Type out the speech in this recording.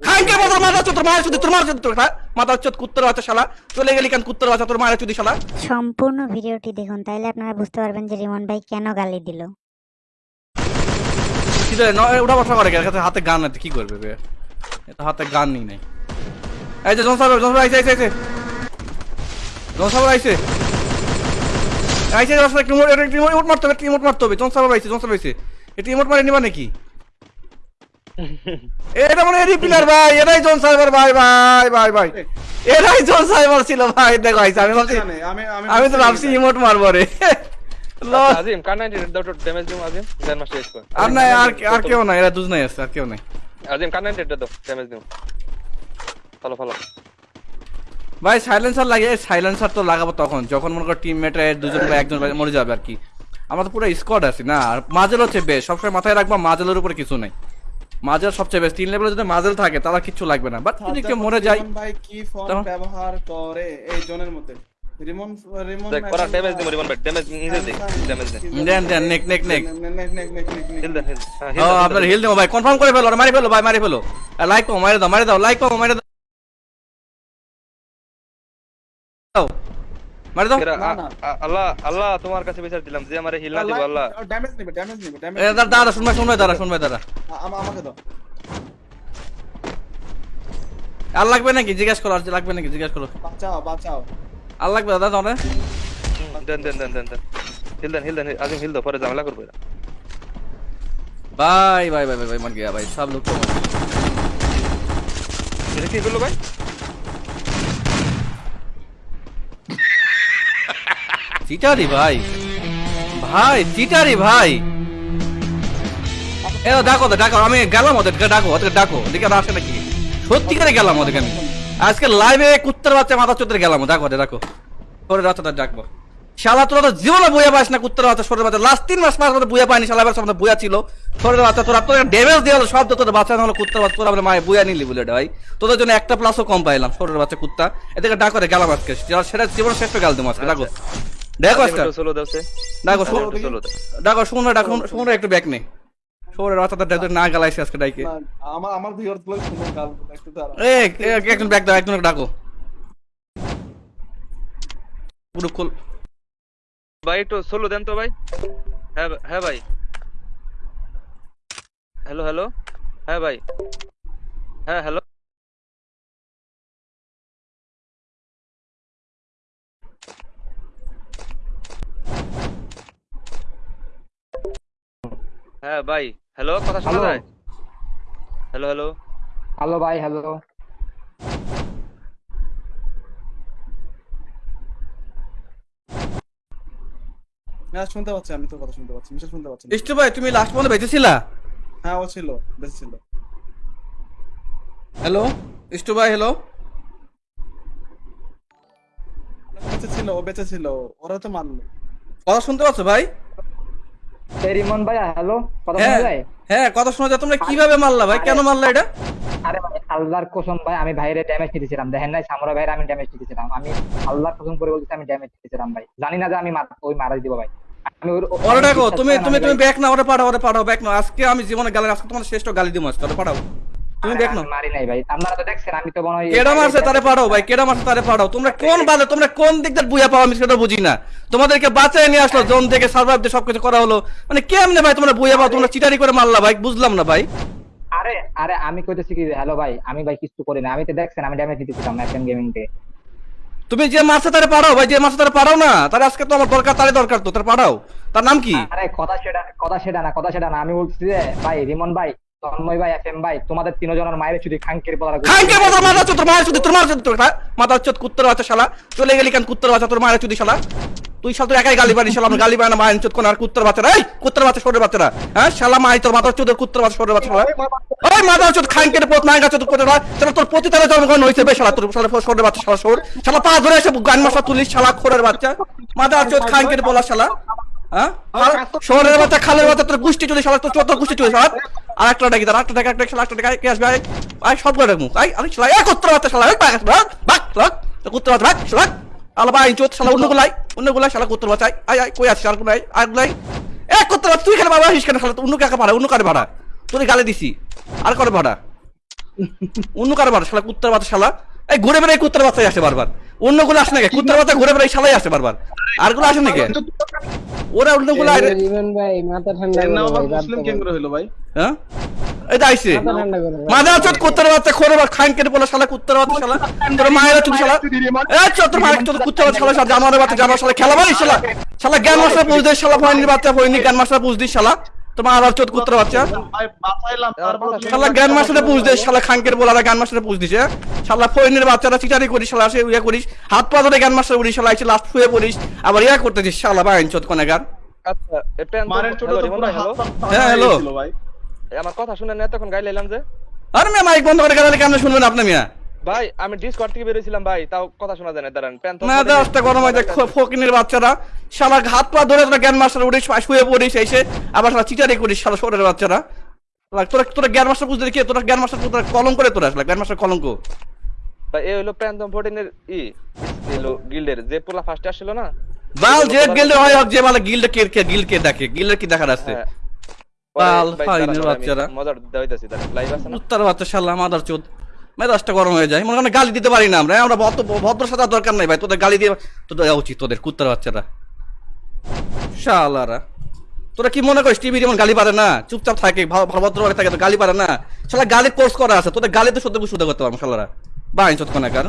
খাইকে মাথা মাথা চোদ তোর মায়ের চুদি তোর মায়ের চুদি তোর হ্যাঁ? মাথা কুত্তর বাচ্চা শালা। চলে গেলি কেন কুত্তর বাচ্চা তোর মায়ের চুদি শালা? সম্পূর্ণ ভিডিওটি দেখুন তাইলে আপনারা বুঝতে পারবেন যে রিমন ভাই কেন গালি দিল। ওটা বসা করে হাতে গান আছে কি করবে বে? এটা হাতে গান নেই নাই। এই যে জন সাহেব জন সাহেব আইছে আইছে। জন সাহেব আইছে। আইছে রাস্তা একটু মোট একটু মারতে হবে একটু মোট মারতে হবে জন সাহেব আইছে জন সাহেব আইছে। একটু মোট মারে নিবা নাকি? এটা মানে এডি প্লেয়ার ভাই এটাই জন সাহেবের ভাই ভাই ভাই ভাই। এটাই জন সাহেবের ছিল ভাই দেখো আইছে আমি ভাবছি আমি আমি আমি তো ভাবছি ইমোট মারবো রে। লস আজিম কার দাও তো ড্যামেজ দিম আজিম? গ্র্যান্ড মাস্টার স্কোর আর নাই আর আর কেউ নাই এরা দুজ নাই আছে আর কেউ নাই। আজিম কার দাও ড্যামেজ দিম ফলো ফলো। ভাই সাইলেন্সার লাগে সাইলেন্সার তো লাগাবো তখন। যখন মনে করো টিমমেট দুজন বা একজন মরে যাবে আর কি। আমরা তো পুরো স্কোয়াড আছে না আর মাজেল হচ্ছে বেশ। সবসময় মাথায় রাখবা মাজেলের উপরে কিছু নাই। মাজেল সবচেয়ে বেশ তিন লেভেলে যদি মাজেল থাকে তাহলে কিছু লাগবে না। বাট যদি কেউ মরে যায় ভাই কি ফোন ব্যবহার করে? এই জোনের মধ্যে। রিমন রিমন দেখ ড্যামেজ দিম রিমন ভাই। ড্যামেজ নিজে দে ড্যামেজ দে। দেন দেন নেক নেক নেক। নেক নেক নেক নেক হিল দে হিল হ্যাঁ আপনার হিল দেবো ভাই কনফার্ম করে ফেলো মারি ফেলো ভাই মারি ফেলো। লাইক মারি দাও মারি দাও লাইক মারি দাও। মারি দাও। আল্লাহ আল্লাহ তোমার কাছে বিচার দিলাম যে আমারে হিল না দিব আল্লাহ। ড্যামেজ নিবে ড্যামেজ নিবে ড্যামেজ এ, দাঁড়া দাঁড়া শুনবে শুনবে দাঁড়া শুনবে দাঁড়া। আমাকে দাও। আর লাগবে নাকি? জিজ্ঞাসা করো আর লাগবে নাকি? জিজ্ঞাসা করো। বাঁচাও বাঁচাও। আর লাগবে দাদা তোমরা দেন দেন দেন দেন দেন। হিল দেন হিল দেন আজিম হিল দাও পরে ঝামেলা করবে বাই বাই বাই বাই মন গিয়া ভাই সব লোক এটা কি করল ভাই? চিটারি ভাই। ভাই চিটারি ভাই। এ ডাকো তো ডাকো আমি গেলাম ওদেরকে ডাকো ওদেরকে ডাকো আসে নাকি? সত্যিকারে গেলাম ওদেরকে আমি। আজকে লাইভে কুত্তার বাচ্চা মাথা চোদ্দের গেলাম ডাকো ওদের ডাকো। রাতটা ডাকবো। শালা তোরা তো জীবনে বইয়া পাস না কুত্তার বাচ্চা সরের বাচ্চা। লাস্ট তিন মাস মধ্যে পাইনি শালা এবার বইয়া ছিল। বাচ্চা তোরা তোরা ড্যামেজ দিয়ে হলো সব তোদের বাচ্চা হলো কুত্তার বাচ্চা তোরা মায়ে বইয়া নিলি বলে ভাই। তোদের জন্য একটা প্লাসও কম পাইলাম সরের বাচ্চা কুত্তা। এদিকে ডাকো রে গেলাম আজকে। সেটা জীবন শ্রেষ্ঠ গেল দেবো আজকে ডাকো। দেখো আজকে। একটু সোলো দাও সে ডাকো শুনো ডাকো শুনো একটু ব্যাক নে। শোরের বাচ্চাটা ডাকো না গালাইছে আজকে ডাইকে। না, আমার আমার ভিউয়ার্সগুলো শুনে গাল একটু দাঁড়া এ এ- একজন ব্যাক দাও একজন ডাকো। পুরো খুল। ভাই একটু সোলো দেন তো ভাই। হ্যাঁ হ্যাঁ ভাই। Hello hello. হ্যাঁ ভাই। হ্যাঁ হ্যালো। হ্যাঁ ভাই। হ্যালো কথা শোনা. যায়? হ্যালো হ্যালো হ্যালো ভাই হ্যালো হ্যাঁ শুনতে পাচ্ছি আমি তো কথা শুনতে পাচ্ছি মিশা শুনতে পাচ্ছি না। ইষ্টু ভাই তুমি লাস্ট পর্যন্ত বেঁচেছিলা? হ্যাঁ ও ছিল বেঁচে ছিল হ্যালো ইষ্টু ভাই হ্যালো বেঁচে ছিল ও বেঁচে ছিল ওরা তো মারলো। কথা শুনতে পাচ্ছ ভাই? রিমন ভাই হ্যালো কথা হ্যাঁ শোনা যায়? হ্যাঁ কথা শোনা যায়। তোমরা কীভাবে মারলা ভাই? কেন মারলা এটা? আরে ভাই আল্লাহর কসম ভাই আমি ভাইরে ড্যামেজ নিতেছিলাম দেখেন নাই সামরা ভাইরে আমি ড্যামেজ নিতেছিলাম আমি আল্লাহর কসম করে আমি ড্যামেজ নিতেছিলাম ভাই। জানি না যে আমি মার- ওই মারা দিব ভাই। আমি ওর- ডাকো তুমি তুমি তুমি ব্যাক না ওরে পাঠাও ওরে পাঠাও ব্যাক না আজকে আমি জীবনে গালি আজকে তোমার শ্রেষ্ঠ গালি দিব আজকে ওরে পাঠাও। তুমি আমি মারি নাই ভাই। আপনারা তো দেখছেন আমি তো মনে হয় কেডা মারছে তারে পাঠাও ভাই কেডা মারছে তারে পাঠাও তোমরা কোন বালে তোমরা কোন দিক বুয়া পাও আমি সেটা বুঝি না। তোমাদেরকে বাঁচায় নিয়ে আসলো জোন থেকে সার্ভাইভ দিয়ে সবকিছু করা হলো। মানে কেমনে ভাই তোমরা বুয়া পাও তোমরা চিটারি করে মারলা ভাই? বুঝলাম না ভাই। আরে আরে আমি কইতেছি কি হ্যালো ভাই আমি ভাই কিছু করি না। আমি তো দেখছেন আমি ড্যামেজ গেমিং তে তুমি যে মারছে তারে পাঠাও ভাই যে মারছে তারে পাঠাও না। তারে আজকে তো আমার দরকার তারে দরকার তো তারে পাঠাও তার নাম কি? আরে কথা সেটা কথা সেটা না কথা সেটা না। আমি বলছি যে ভাই রিমন ভাই তন্ময় ভাই এফএম ভাই তোমাদের তিনজনের মায়ের খাঙ্কের বলা খানকে মাথা মাথা চোদ তোর মায়ের চুদি তোর মায়ের চুদি তোর? মাথা চোদ কুত্তর বাচ্চা শালা। চলে গেলি কেন কুত্তর বাচ্চা তোর মায়ের চুদি শালা? তুই শালা তুই একাই গালি শালা আমার গালি পায় না মায়ের চোদ কোন আর কুত্তর বাচ্চারা এই কুত্তর বাচ্চা সরের বাচ্চারা হ্যাঁ শালা মাই তোর মাথা চোদের কুত্তর বাচ্চা সরের বাচ্চা ওই মাথা চোদ খানকে পোত নাই গাছ তোর কোথায় শালা তোর পতি তারা জন্মগ্রহণ হয়েছে বে শালা তোর শালা সরের বাচ্চা শালা সর শালা পা ধরে এসে গান মশলা তুলিস শালা খোরের বাচ্চা। মাথা চোদ খানকে বলা শালা। শহরের বাচ্চা খালের বাচ্চা তোর গুষ্টি চলে শালা তোর চোদ্দ গুষ্টি চলে শালা আর একটা ডাকি তার একটা টাকা একটা শালা একটা কে আসবে? আয় সব করে মুখ আয় আরে শালা এক কুত্তর বাচ্চা শালা বাঘ বাঘ বাঘ বাঘ কুত্তর বাচ্চা বাঘ শালা। আলা ভাই চোদ শালা অন্য গুলাই অন্য গুলাই শালা কুত্তর বাচ্চা আয় আয় কই আছিস আর গুলাই আর গুলাই এক কুত্তর বাচ্চা তুই খালি বাবা আসিস কেন শালা অন্য কাকে ভাড়া অন্য কারে ভাড়া? তোর গালে দিছি আর করে ভাড়া? অন্য কারও বাচ্চা শালা কুত্তার বাচ্চা শালা। এই ঘুরে বেড়ে কুত্তার বাচ্চাই আসে বারবার। অন্যগুলো আসে নাকি? কুত্তার বাচ্চা ঘুরে বেড়ে শালাই আসে বারবার। আরগুলো আসে নাকি? ওরা অন্যগুলো রিমন ভাই মাথা ঠান্ডা ভাই, মুসলিম কেন ভাই। হলো ভাই? হ্যাঁ? এই ভাই। মাদা চোদ কুত্তার বাচ্চা খোরে বা খান কেটে বলে শালা কুত্তার বাচ্চা শালা। তোর মায়ের চুদি শালা? এই চোদ তোর মায়ের কুত্তার বাচ্চা শালা শালা জানোয়ারের বাচ্চা জানোয়ার শালা খেলা মারিস শালা। শালা জ্ঞান মাস্টার পুজ দিস শালা ফয়নির বাচ্চা ফয়নি জ্ঞান মাস্টার পুজ দিস শালা। তোমার চোদ বাচ্চা? শালা মাস্টারে শালা মাস্টারে দিছে শালা বাচ্চারা চিটারি করিস শালা সে ইয়া করিস হাত পা ধরে মাস্টার উড়িস শালা এসে লাস্ট শুয়ে পড়িস আবার ইয়া করতেছিস শালা বাইন চোদ কোনাগার আচ্ছা হ্যাঁ, হ্যালো। আমার কথা শুনেন না এতক্ষণ গাইলে যে। আরে মিয়া মাইক বন্ধ করে গেলে কেন শুনবেন আপনি মিয়া? ভাই আমি ডিসকর্ড থেকে বেরিয়েছিলাম ভাই তাও কথা শোনা যায় না দাঁড়ান না দশটা গরম হয়ে যায় ফকিনের বাচ্চারা। শালা হাত পা ধরে তোরা জ্ঞান মাস্টার উড়িস শুয়ে পড়িস এসে আবার শালা চিটারি করিস শালা শোরের বাচ্চারা। তোরা তোরা জ্ঞান মাস্টার বুঝতে কি তোরা জ্ঞান মাস্টার তোরা কলম করে তোরা আসলে জ্ঞান মাস্টার কলঙ্ক। ভাই এই হলো প্যান্থম ফোর্টিনের ই হলো গিল্ডের যে পোলা ফার্স্টে আসছিল না? বাল যে গিল্ডে হয় হোক যে মানে গিল্ডে কে কে গিল্ড কে দেখে গিল্ডের কি দেখার আছে? হ্যাঁ। বাল, ফাইনের বাচ্চারা। মজার দেওয়াইতেছি দাঁড়ান লাইভ আছে না? উত্তর বাচ্চা শালা মাদার চোদ। মেজাজটা গরম হয়ে যায়। মনে করেন গালি দিতে পারি না আমরা। আমরা ভদ্র ভদ্র সাথে দরকার নাই ভাই। তোদের গালি দিয়ে তোদের দেওয়া উচিত তোদের, কুত্তার বাচ্চারা। শালারা। তোরা কি মনে করিস, টিভি যেমন গালি পারে না? চুপচাপ থাকে ভালো ভদ্র থাকে তো গালি পারে না। শালা গালি কোর্স করা আছে। তোদের গালি তো সত্যি শুদ্ধ করতে পারব, শালারা। বা বাই না কোনাকার।